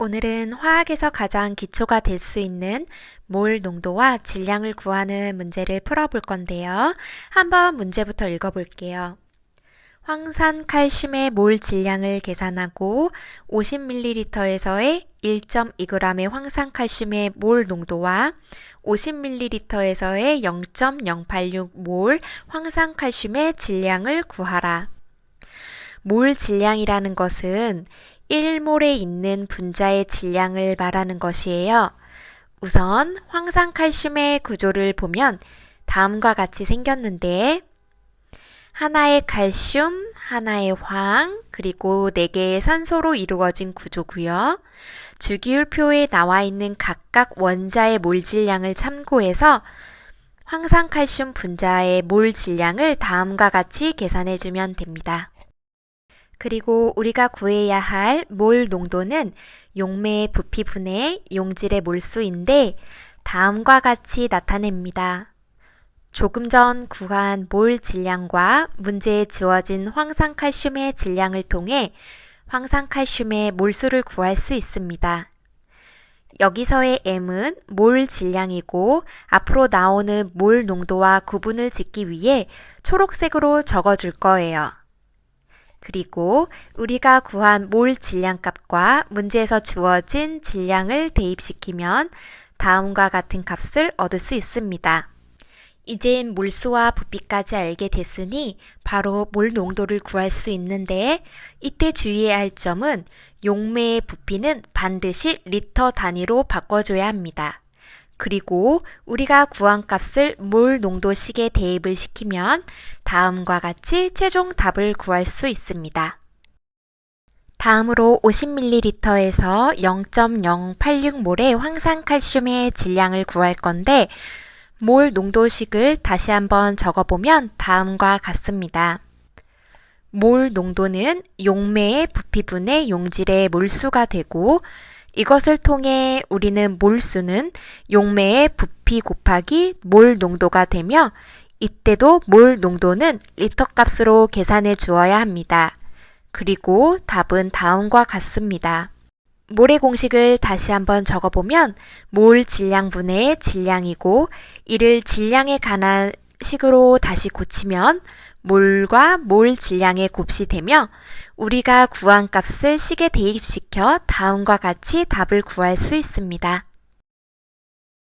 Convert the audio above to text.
오늘은 화학에서 가장 기초가 될 수 있는 몰 농도와 질량을 구하는 문제를 풀어볼 건데요. 한번 문제부터 읽어볼게요. 황산 칼슘의 몰 질량을 계산하고 50ml에서의 1.2g의 황산 칼슘의 몰 농도와 50ml에서의 0.086몰 황산 칼슘의 질량을 구하라. 몰 질량이라는 것은 1몰에 있는 분자의 질량을 말하는 것이에요. 우선 황산칼슘의 구조를 보면 다음과 같이 생겼는데 하나의 칼슘, 하나의 황, 그리고 4개의 산소로 이루어진 구조고요. 주기율표에 나와 있는 각각 원자의 몰 질량을 참고해서 황산칼슘 분자의 몰 질량을 다음과 같이 계산해 주면 됩니다. 그리고 우리가 구해야 할 몰 농도는 용매의 부피 분의 용질의 몰수인데 다음과 같이 나타냅니다. 조금 전 구한 몰 질량과 문제에 주어진 황산칼슘의 질량을 통해 황산칼슘의 몰수를 구할 수 있습니다. 여기서의 M은 몰 질량이고 앞으로 나오는 몰 농도와 구분을 짓기 위해 초록색으로 적어줄 거예요. 그리고 우리가 구한 몰 질량값과 문제에서 주어진 질량을 대입시키면 다음과 같은 값을 얻을 수 있습니다. 이젠 몰수와 부피까지 알게 됐으니 바로 몰 농도를 구할 수 있는데 이때 주의해야 할 점은 용매의 부피는 반드시 리터 단위로 바꿔줘야 합니다. 그리고 우리가 구한 값을 몰 농도식에 대입을 시키면 다음과 같이 최종 답을 구할 수 있습니다. 다음으로 50ml에서 0.086몰의 황산칼슘의 질량을 구할 건데 몰 농도식을 다시 한번 적어보면 다음과 같습니다. 몰 농도는 용매의 부피분의 용질의 몰수가 되고 이것을 통해 우리는 몰수는 용매의 부피 곱하기 몰 농도가 되며 이때도 몰 농도는 리터 값으로 계산해 주어야 합니다. 그리고 답은 다음과 같습니다. 몰의 공식을 다시 한번 적어보면 몰 질량분의 질량이고 이를 질량에 관한 식으로 다시 고치면 몰과 몰 질량의 곱이 되며 우리가 구한 값을 식에 대입시켜 다음과 같이 답을 구할 수 있습니다.